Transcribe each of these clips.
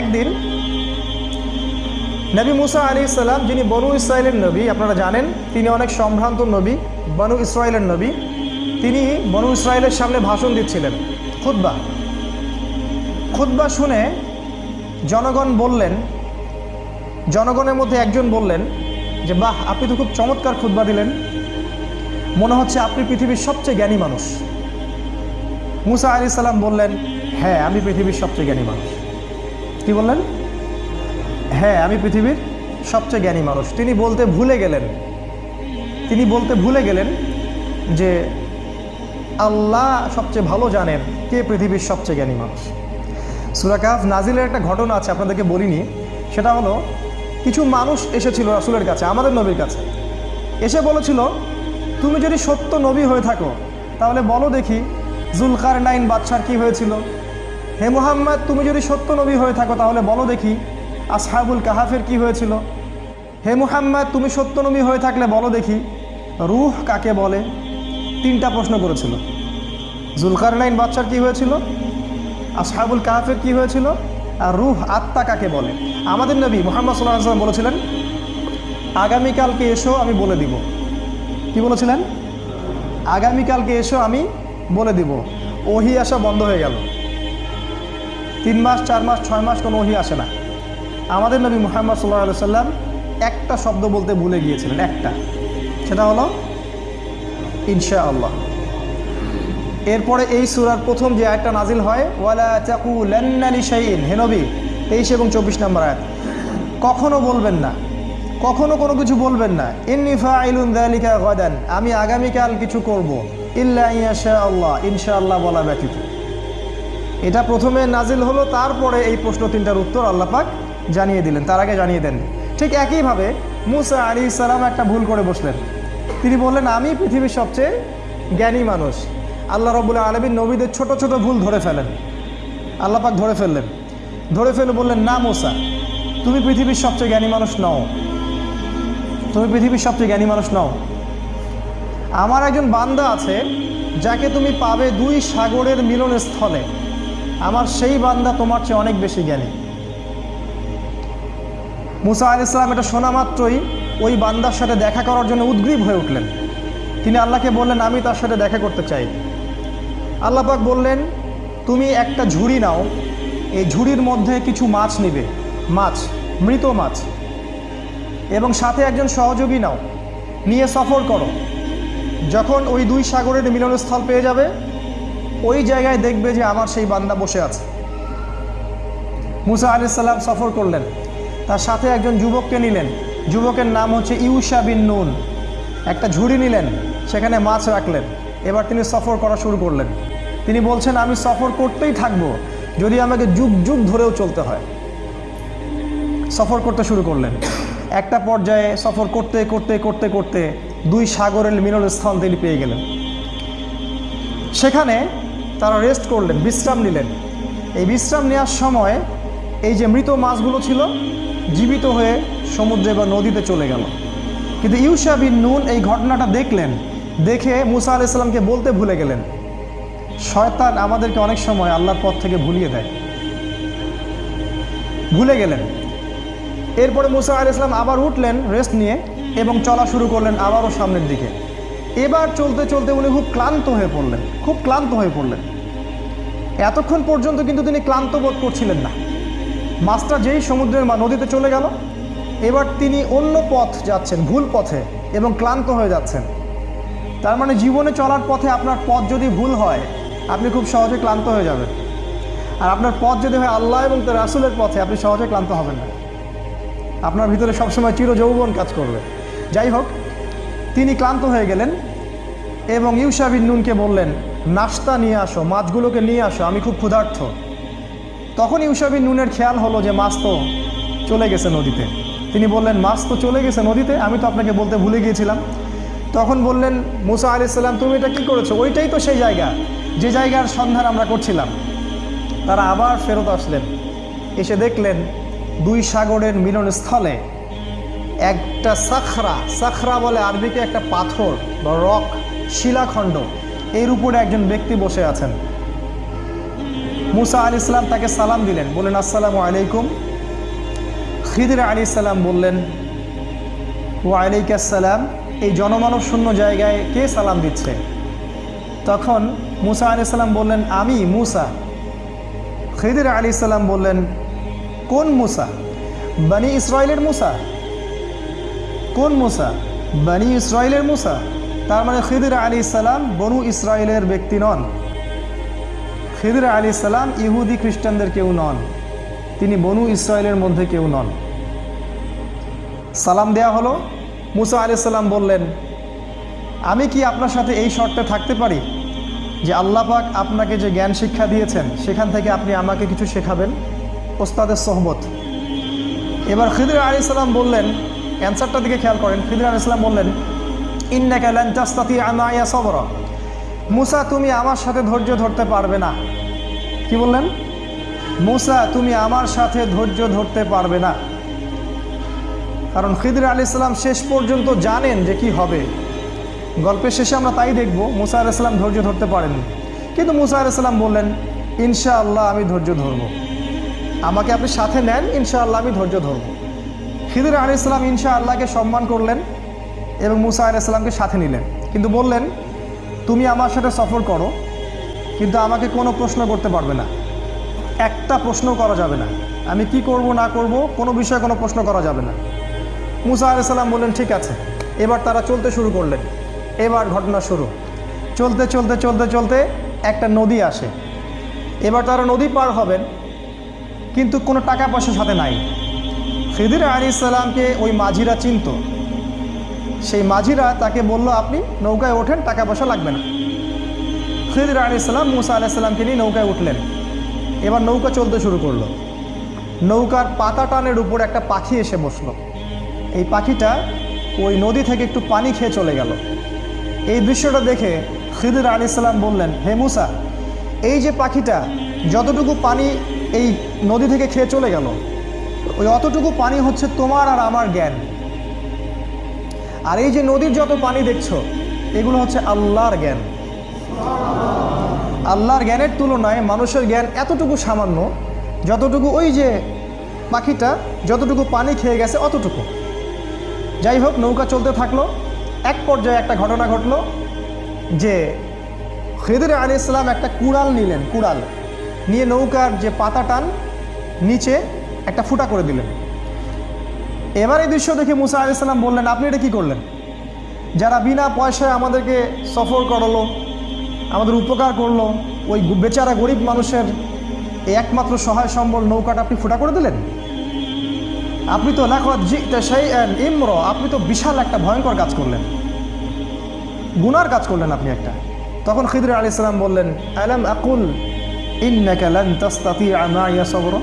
একদিন নবী মুসা আলী ইসলাম যিনি বনু ইসরায়েলের নবী, আপনারা জানেন, তিনি অনেক সম্ভ্রান্ত নবী, বনু ইসরায়েলের নবী, তিনি বনু ইসরায়েলের সামনে ভাষণ দিচ্ছিলেন খুদ্া খুদ্া শুনে জনগণ বললেন, জনগণের মধ্যে একজন বললেন যে, বাহ, আপনি তো খুব চমৎকার খুদ্া দিলেন। মনে হচ্ছে আপনি পৃথিবীর সবচেয়ে জ্ঞানী মানুষ। মুসা আলি সাল্লাম বললেন হ্যাঁ আমি পৃথিবীর সবচেয়ে জ্ঞানী মানুষ। কি বললেন? হ্যাঁ আমি পৃথিবীর সবচেয়ে জ্ঞানী মানুষ। তিনি বলতে ভুলে গেলেন। তিনি বলতে ভুলে গেলেন যে আল্লাহ সবচেয়ে ভালো জানেন কে পৃথিবীর সবচেয়ে জ্ঞানী মানুষ। সুরাকাফ নাজিলের একটা ঘটনা আছে, আপনাদেরকে বলিনি। সেটা হলো, কিছু মানুষ এসেছিল রাসুলের কাছে, আমাদের নবীর কাছে। এসে বলেছিল, তুমি যদি সত্য নবী হয়ে থাকো, তাহলে বলো দেখি জুলকার নাইন বাদশার কী হয়েছিল? হে মোহাম্মদ, তুমি যদি সত্য নবী হয়ে থাকো, তাহলে বলো দেখি আসহাবুল কাহাফের কি হয়েছিল। হে মুহাম্মদ, তুমি সত্য নবী হয়ে থাকলে বলো দেখি রুহ কাকে বলে? তিনটা প্রশ্ন করেছিল। জুলকার নাইন বাচ্চার কি হয়েছিল? আসহাবুল কাহাফের কি হয়েছিল? আর রুহ আত্মা কাকে বলে? আমাদের নবী মোহাম্মদ সাল্লাম বলেছিলেন, আগামীকালকে এসো, আমি বলে দিব। কি বলেছিলেন? আগামীকালকে এসো, আমি বলে দিব। ওহি আসা বন্ধ হয়ে গেল। তিন মাস, চার মাস, ছয় মাস কোনো ওহি আসে না। আমাদের নবী মোহাম্মদ সাল্লাহ সাল্লাম একটা শব্দ বলতে ভুলে গিয়েছিলেন, একটা। সেটা হলো ইনশা আল্লাহ এরপরে এই সুরার প্রথম যে আয়টা নাজিল হয়, ওয়ালা চাকু লেন্নালি শাইন হে নবী, তেইশ এবং চব্বিশ নম্বর আয়াত। কখনো বলবেন না। কখনো কোনো কিছু বলবেন না। ইন্নিফা আমি আগামীকাল কিছু করব। ইল্লা আল্লাহ ইনশা আল্লাহ বলা ব্যতীত। এটা প্রথমে নাজিল হলো, তারপরে এই প্রশ্ন তিনটার উত্তর আল্লাহ পাক জানিয়ে দিলেন, তার আগে জানিয়ে দেন ঠিক একইভাবে মুসা আলী সালাম একটা ভুল করে বসলেন। তিনি বললেন, আমি পৃথিবীর সবচেয়ে জ্ঞানী মানুষ। আল্লাহ রবুল্লা আলমীর নবীদের ছোট ছোট ভুল ধরে ফেলেন। আল্লাহ পাক ধরে ফেললেন। ধরে ফেলে বললেন, না মোসা, তুমি পৃথিবীর সবচেয়ে জ্ঞানী মানুষ নও। তুমি পৃথিবীর সবচেয়ে জ্ঞানী মানুষ নও। আমার একজন বান্দা আছে, যাকে তুমি পাবে দুই সাগরের মিলনস্থলে। আমার সেই বান্দা তোমার চেয়ে অনেক বেশি জ্ঞানী। মুসা আল ইসলাম এটা শোনা মাত্রই ওই বান্দার সাথে দেখা করার জন্য উদ্গ্রীব হয়ে উঠলেন। তিনি আল্লাহকে বললেন, আমি তার সাথে দেখা করতে চাই। আল্লাহ পাক বললেন, তুমি একটা ঝুড়ি নাও, এই ঝুড়ির মধ্যে কিছু মাছ নিবে। মাছ, মৃত মাছ। এবং সাথে একজন সহযোগী নাও। নিয়ে সফর করো। যখন ওই দুই সাগরের মিলনস্থল পেয়ে যাবে ওই জায়গায় দেখবে যে আমার সেই বান্দা বসে আছে। মুসা আলি সাল্লাম সফর করলেন। তার সাথে একজন যুবককে নিলেন। যুবকের নাম হচ্ছে ইউসা বিন নুন। একটা ঝুড়ি নিলেন, সেখানে মাছ রাখলেন। এবার তিনি সফর করা শুরু করলেন। তিনি বলছেন, আমি সফর করতেই থাকব, যদি আমাকে যুগ যুগ ধরেও চলতে হয়। সফর করতে শুরু করলেন। একটা পর্যায়ে সফর করতে করতে করতে করতে দুই সাগরের মিলনস্থল তিনি পেয়ে গেলেন। সেখানে তারা রেস্ট করলেন, বিশ্রাম নিলেন। এই বিশ্রাম নেওয়ার সময় এই যে মৃত মাছগুলো ছিল, জীবিত হয়ে সমুদ্রে বা নদীতে চলে গেল। কিন্তু ইউসা বিন নুন এই ঘটনাটা দেখলেন, দেখে মুসা আল ইসলামকে বলতে ভুলে গেলেন। শয়তান আমাদেরকে অনেক সময় আল্লাহর পথ থেকে ভুলিয়ে দেয়। ভুলে গেলেন। এরপরে মুসা আল ইসলাম আবার উঠলেন রেস্ট নিয়ে এবং চলা শুরু করলেন আবারও সামনের দিকে। এবার চলতে চলতে উনি খুব ক্লান্ত হয়ে পড়লেন, খুব ক্লান্ত হয়ে পড়লেন। এতক্ষণ পর্যন্ত কিন্তু তিনি ক্লান্ত বোধ করছিলেন না। মাছটা যেই সমুদ্রের নদীতে চলে গেল, এবার তিনি অন্য পথ যাচ্ছেন, ভুল পথে, এবং ক্লান্ত হয়ে যাচ্ছেন। তার মানে জীবনে চলার পথে আপনার পথ যদি ভুল হয়, আপনি খুব সহজে ক্লান্ত হয়ে যাবেন। আর আপনার পথ যদি হয় আল্লাহ এবং তার রাসুলের পথে, আপনি সহজে ক্লান্ত হবেন না। আপনার ভিতরে সবসময় চির যৌবন কাজ করবে। যাই হোক, তিনি ক্লান্ত হয়ে গেলেন এবং ইউসা বিন নুনকে বললেন নাস্তা নিয়ে আসো, মাছগুলোকে নিয়ে আসো, আমি খুব ক্ষুধার্থ। তখন ইউসা বিন নুনের খেয়াল হলো যে মাছ তো চলে গেছে নদীতে। তিনি বললেন, মাছ তো চলে গেছে নদীতে, আমি তো আপনাকে বলতে ভুলে গিয়েছিলাম। তখন বললেন, মুসা আলি সাল্লাম তুমি এটা কী করেছ? ওইটাই তো সেই জায়গা। যে জায়গার সন্ধান আমরা করছিলাম। তারা আবার ফেরত আসলেন। এসে দেখলেন, দুই সাগরের মিলনস্থলে একটা সাখরা সাখরা বলে আরবিকে একটা পাথর বা রক শিলাখণ্ড। এর উপরে একজন ব্যক্তি বসে আছেন। মুসা আলি ইসলাম তাকে সালাম দিলেন। বললেন, আসসালামু আলাইকুম। খিদির আলী সালাম বললেন ওয়ালাইকাসসালাম এই জনমানব শূন্য জায়গায় কে সালাম দিচ্ছে? তখন মুসা আলি সাল্লাম বললেন, আমি মুসা। খিদির আলী সাল্লাম বললেন, কোন মুসা? বানি ইসরায়েলের মুসা। কোন মুসা? বানি ইসরায়েলের মুসা। তার মানে খিদির আলী সালাম বনু ইসরায়েলের ব্যক্তি নন। খিদির আলী সালাম ইহুদি খ্রিস্টানদের কেউ নন। তিনি বনু ইসরায়েলের মধ্যে কেউ নন। সালাম দেয়া হলো। মুসা আলি সাল্লাম বললেন, আমি কি আপনার সাথে এই শর্তে থাকতে পারি যে আল্লাহ পাক আপনাকে যে জ্ঞান শিক্ষা দিয়েছেন, সেখান থেকে আপনি আমাকে কিছু শেখাবেন? ওস্তাদের সহমত। এবার খিদির আলি সাল্লাম বললেন, অ্যান্সারটার দিকে খেয়াল করেন। খিদির আলি সাল্লাম বললেন ইন্নাকা লান তাস্তাতি আমায়া সবরা। মুসা, তুমি আমার সাথে ধৈর্য ধরতে পারবে না। কি বললেন? মুসা, তুমি আমার সাথে ধৈর্য ধরতে পারবে না। কারণ খিদির আলি ইসলাম শেষ পর্যন্ত জানেন যে কি হবে। গল্পের শেষে আমরা তাই দেখব, মুসা আলি ইসলাম ধৈর্য ধরতে পারেন কিন্তু মুসা আলি ইসলাম বললেন, ইনশাআল্লাহ আমি ধৈর্য ধরব। আমাকে আপনি সাথে নেন, ইনশাআল্লাহ আমি ধৈর্য ধরব। খিদির আলি ইসলাম ইনশা আল্লাহকে সম্মান করলেন। এবং মুসা আলি ইসলামকে সাথে নিলেন। কিন্তু বললেন, তুমি আমার সাথে সফর করো, কিন্তু আমাকে কোনো প্রশ্ন করতে পারবে না। একটা প্রশ্ন করা যাবে না। আমি কি করব, না করব, কোনো বিষয়ে কোনো প্রশ্ন করা যাবে না। মুসা আলাইসাল্লাম বললেন, ঠিক আছে, এবার তারা চলতে শুরু করলেন। এবার ঘটনা শুরু। চলতে চলতে চলতে চলতে একটা নদী আসে। এবার তারা নদী পার হবেন, কিন্তু কোনো টাকা পয়সা সাথে নাই। খিদির আলী ইসলামকে ওই মাঝিরা চিনত। সেই মাঝিরা তাকে বলল, আপনি নৌকায় ওঠেন, টাকা পয়সা লাগবে না। খিদির আলী ইসলাম মুসা আলাইসাল্লামকে নিয়ে নৌকায় উঠলেন। এবার নৌকা চলতে শুরু করল। নৌকার পাতা টানের উপর একটা পাখি এসে বসল। এই পাখিটা ওই নদী থেকে একটু পানি খেয়ে চলে গেল। এই দৃশ্যটা দেখে খিদির আলী সাল্লাম বললেন, হে মুসা, এই যে পাখিটা যতটুকু পানি এই নদী থেকে খেয়ে চলে গেল, ওই অতটুকু পানি হচ্ছে তোমার আর আমার জ্ঞান। আর এই যে নদীর যত পানি দেখছ, এগুলো হচ্ছে আল্লাহর জ্ঞান। আল্লাহর জ্ঞানের তুলনায় মানুষের জ্ঞান এতটুকু সামান্য, যতটুকু ওই যে পাখিটা, যতটুকু পানি খেয়ে গেছে অতটুকু। যাই হোক, নৌকা চলতে থাকল। এক পর্যায়ে একটা ঘটনা ঘটলো যে খেদির আলী ইসলাম একটা কুড়াল নিলেন, কুড়াল। নিয়ে নৌকার যে পাতা টান, নিচে একটা ফুটা করে দিলেন। এবার এই দৃশ্য দেখে মুসা আলি সাল্লাম বললেন, আপনি এটা কী করলেন? যারা বিনা পয়সায় আমাদেরকে সফর করালো, আমাদের উপকার করল, ওই বেচারা গরিব মানুষের এই একমাত্র সহায় সম্বল নৌকাটা আপনি ফুটা করে দিলেন? আপনি তো লাখত সেই ইমর, আপনি তো বিশাল একটা ভয়ঙ্কর কাজ করলেন। গুনার কাজ করলেন আপনি একটা। তখন খিদর আলী সালাম বললেন, আলাম আকুল ইন্নাকা লান তাস্তাতিআ মাইয়া সবরা?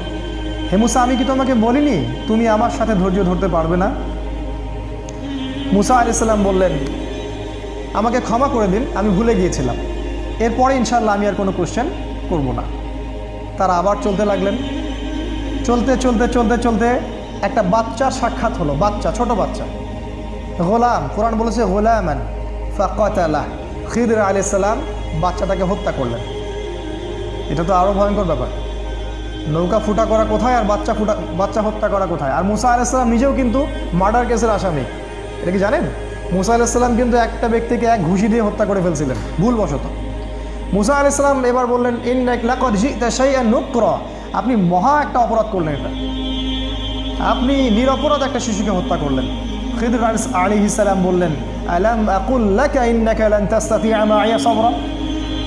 হে মুসা, আমি কি তোমাকে বলিনি? তুমি আমার সাথে ধৈর্য ধরতে পারবে না? মুসা আলি সাল্লাম বললেন, আমাকে ক্ষমা করে দিন, আমি ভুলে গিয়েছিলাম। এরপরে ইনশাল্লাহ আমি আর কোনো কোশ্চেন করব না। তারা আবার চলতে লাগলেন। চলতে চলতে চলতে চলতে একটা বাচ্চার সাক্ষাৎ হলো, বাচ্চা, ছোট বাচ্চা। গোলাম, কোরআন বলেছে, গোলামান ফাকাতালাহ খিদর আলি সাল্লাম বাচ্চাটাকে হত্যা করলেন। এটা তো আরও ভয়ঙ্কর ব্যাপার। নৌকা ফুটা করা কোথায় আর বাচ্চা ফুটা বাচ্চা হত্যা করা কোথায়? আর মুসা আলাইসাল্লাম নিজেও কিন্তু মার্ডার কেসের আসামি। এটা কি জানেন? মুসা আলাইসাল্লাম কিন্তু একটা ব্যক্তিকে এক ঘুষি দিয়ে হত্যা করে ফেলছিলেন, ভুলবশত। মুসা আলাইসাল্লাম এবার বললেন ইন সেই নুক্র। আপনি মহা একটা অপরাধ করলেন এটা। আপনি নিরপরাধ একটা শিশুকে হত্যা করলেন। খিদর আলী ইসালাম বললেন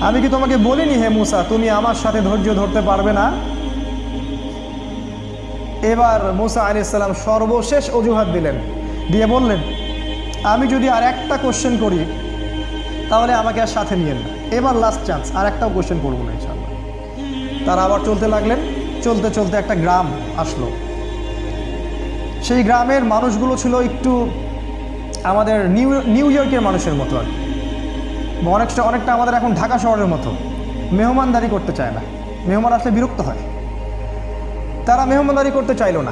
আমি কি তোমাকে বলিনি, হে মুসা, তুমি আমার সাথে ধৈর্য ধরতে পারবে না? এবার মুসা আলি সাল্লাম সর্বশেষ অজুহাত দিলেন। দিয়ে বললেন, আমি যদি আর একটা কোশ্চেন করি, তাহলে আমাকে আর সাথে নিয়েন না। এবার লাস্ট চান্স আর একটাও কোশ্চেন করব না ইনশাল্লাহ তারা আবার চলতে লাগলেন। চলতে চলতে একটা গ্রাম আসলো। সেই গ্রামের মানুষগুলো ছিল একটু আমাদের নিউ নিউ ইয়র্কের মানুষের মতো আর। অনেকটা অনেকটা আমাদের এখন ঢাকা শহরের মতো। মেহমানদারি করতে চায় না। মেহমান আসলে বিরক্ত হয়। তারা মেহমানদারি করতে চাইলো না।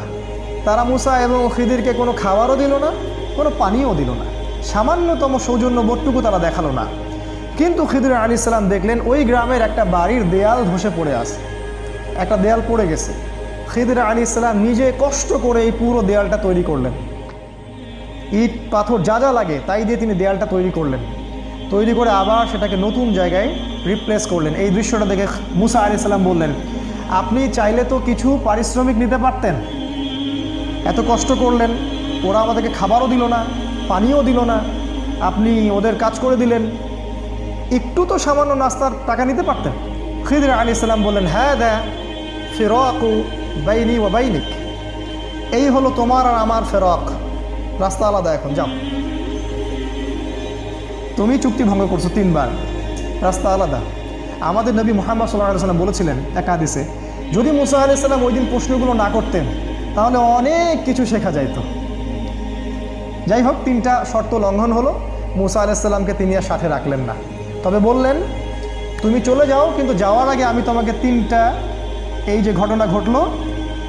তারা মুসা এবং খিদিরকে কোনো খাবারও দিল না, কোনো পানিও দিল না। সামান্যতম সৌজন্য বোধটুকু তারা দেখাল না। কিন্তু খিদির আলী সাল্লাম দেখলেন ওই গ্রামের একটা বাড়ির দেয়াল ধসে পড়ে আছে। একটা দেয়াল পড়ে গেছে। খিদির আলী ইসলাম নিজে কষ্ট করে এই পুরো দেয়ালটা তৈরি করলেন। ইট, পাথর যা যা লাগে তাই দিয়ে তিনি দেয়ালটা তৈরি করলেন। তৈরি করে আবার সেটাকে নতুন জায়গায় রিপ্লেস করলেন। এই দৃশ্যটা দেখে মুসা আলি সাল্লাম বললেন আপনি চাইলে তো কিছু পারিশ্রমিক নিতে পারতেন। এত কষ্ট করলেন, ওরা আমাদেরকে খাবারও দিল না, পানিও দিল না। আপনি ওদের কাজ করে দিলেন। একটু তো সামান্য নাস্তার টাকা নিতে পারতেন। খিদির আলী ইসলাম বললেন হ্যাঁ দা ফেরকু বাইনি ও বাইনিক। এই হলো তোমার আর আমার ফেরক রাস্তা আলাদা এখন, যাও। তুমি চুক্তি ভঙ্গ করছ তিনবার। রাস্তা আলাদা। আমাদের নবী মোহাম্মদ সাল্লাহ সাল্লাম বলেছিলেন এক যদি মুসা আলি সাল্লাম ওই দিন প্রশ্নগুলো না করতেন, তাহলে অনেক কিছু শেখা যাইত। যাই হোক, তিনটা শর্ত লঙ্ঘন হলো। মুসা আলাইসাল্লামকে তিনি আর সাথে রাখলেন না। তবে বললেন, তুমি চলে যাও, কিন্তু যাওয়ার আগে আমি তোমাকে তিনটা এই যে ঘটনা ঘটলো,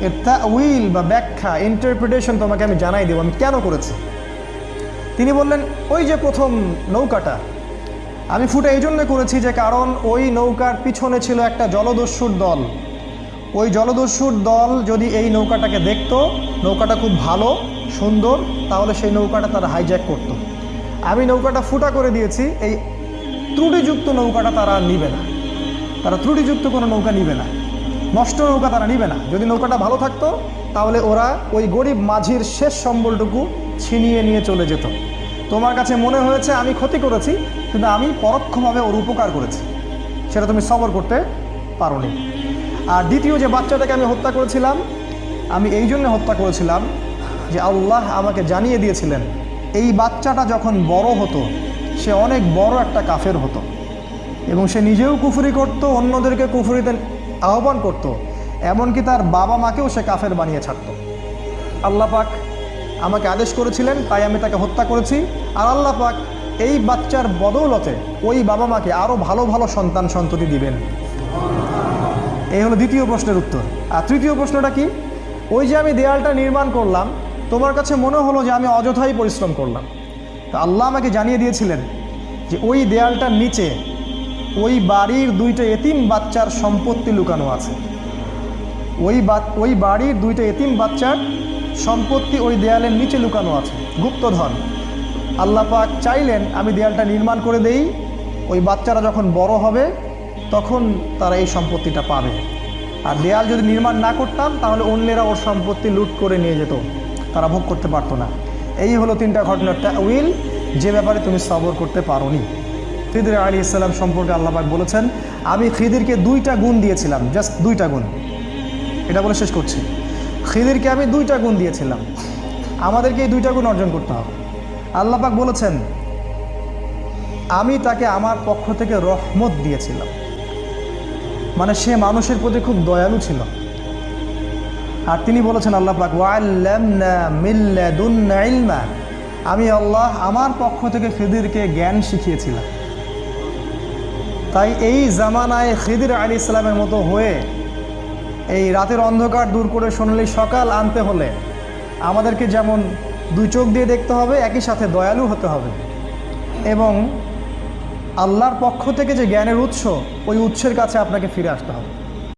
এর তা উইল বা ব্যাখ্যা ইন্টারপ্রিটেশন তোমাকে আমি জানাই দেবো। আমি কেন করেছি? তিনি বললেন, ওই যে প্রথম নৌকাটা আমি ফুটে এই জন্য করেছি যে কারণ ওই নৌকার পিছনে ছিল একটা জলদস্যুর দল। ওই জলদস্যুর দল যদি এই নৌকাটাকে দেখত, নৌকাটা খুব ভালো, সুন্দর, তাহলে সেই নৌকাটা তারা হাইজ্যাক করতো। আমি নৌকাটা ফুটা করে দিয়েছি, এই ত্রুটিযুক্ত নৌকাটা তারা নিবে না। তারা ত্রুটিযুক্ত কোনো নৌকা নিবে না। নষ্ট নৌকা তারা নিবে না। যদি নৌকাটা ভালো থাকতো, তাহলে ওরা ওই গরিব মাঝির শেষ সম্বলটুকু ছিনিয়ে নিয়ে চলে যেত। তোমার কাছে মনে হয়েছে আমি ক্ষতি করেছি, কিন্তু আমি পরোক্ষভাবে ওর উপকার করেছি। সেটা তুমি সবর করতে পারোনি। আর দ্বিতীয় যে বাচ্চাটাকে আমি হত্যা করেছিলাম, আমি এই জন্য হত্যা করেছিলাম যে আল্লাহ আমাকে জানিয়ে দিয়েছিলেন, এই বাচ্চাটা যখন বড় হতো, সে অনেক বড় একটা কাফের হতো। এবং সে নিজেও কুফুরি করত, অন্যদেরকে কুফুরিতে আহ্বান করত, এমনকি তার বাবা মাকেও সে কাফের বানিয়ে ছাড়ত। আল্লাহ পাক আমাকে আদেশ করেছিলেন, তাই আমি তাকে হত্যা করেছি। আর আল্লাহ পাক এই বাচ্চার বদৌলতে ওই বাবা মাকে আরও ভালো ভালো সন্তান সন্ততি দিবেন। এই হলো দ্বিতীয় প্রশ্নের উত্তর। আর তৃতীয় প্রশ্নটা কি? ওই যে আমি দেয়ালটা নির্মাণ করলাম, তোমার কাছে মনে হলো যে আমি অযথাই পরিশ্রম করলাম। তা আল্লাহ আমাকে জানিয়ে দিয়েছিলেন যে ওই দেয়ালটার নিচে ওই বাড়ির দুইটা এতিম বাচ্চার সম্পত্তি লুকানো আছে। ওই বা, ওই বাড়ির দুইটা এতিম বাচ্চার সম্পত্তি ওই দেয়ালের নিচে লুকানো আছে। গুপ্তধন। আল্লাহ পাক চাইলেন আমি দেয়ালটা নির্মাণ করে দেই। ওই বাচ্চারা যখন বড় হবে, তখন তারা এই সম্পত্তিটা পাবে। আর দেয়াল যদি নির্মাণ না করতাম, তাহলে অন্যেরা ওর সম্পত্তি লুট করে নিয়ে যেত। তারা ভোগ করতে পারতো না। এই হলো তিনটা ঘটনার উইল যে ব্যাপারে তুমি সবর করতে পারোনি। খিদির আলী ইসলাম সম্পর্কে আল্লাহবাক বলেছেন, আমি খিদিরকে দুইটা গুণ দিয়েছিলাম, জাস্ট দুইটা গুণ। এটা বলে শেষ করছি। খিদিরকে আমি দুইটা গুণ দিয়েছিলাম। আমাদেরকে এই দুইটা গুণ অর্জন করতে হবে। আল্লাপাক বলেছেন, আমি তাকে আমার পক্ষ থেকে রহমত দিয়েছিলাম। মানে সে মানুষের প্রতি খুব দয়ালু ছিল। আর তিনি বলেছেন, আল্লাহ পাক ওয়াল্লামনা মিল্লাদুন্না ইলমা। আমি আল্লাহ আমার পক্ষ থেকে খিদিরকে জ্ঞান শিখিয়েছিলাম। তাই এই জামানায় খিদির আলী ইসলামের মতো হয়ে এই রাতের অন্ধকার দূর করে সোনালি সকাল আনতে হলে আমাদেরকে যেমন দুই চোখ দিয়ে দেখতে হবে, একই সাথে দয়ালু হতে হবে। এবং আল্লাহর পক্ষ থেকে যে জ্ঞানের উৎস, ওই উৎসের কাছে আপনাকে ফিরে আসতে হবে।